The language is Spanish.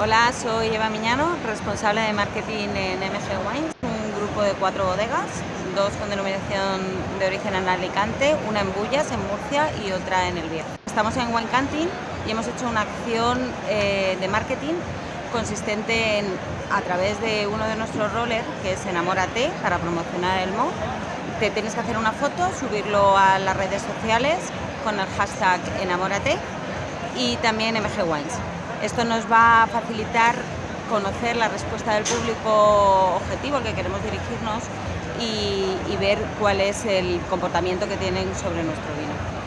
Hola, soy Eva Miñano, responsable de marketing en MG Wines, un grupo de cuatro bodegas, dos con denominación de origen en Alicante, una en Bullas, en Murcia y otra en El Bierzo. Estamos en Wine Canting y hemos hecho una acción eh, de marketing consistente en, a través de uno de nuestros rollers, que es Enamórate, para promocionar el MO, te tienes que hacer una foto, subirlo a las redes sociales con el hashtag Enamórate y también MG Wines. Esto nos va a facilitar conocer la respuesta del público objetivo al que queremos dirigirnos y, y ver cuál es el comportamiento que tienen sobre nuestro vino.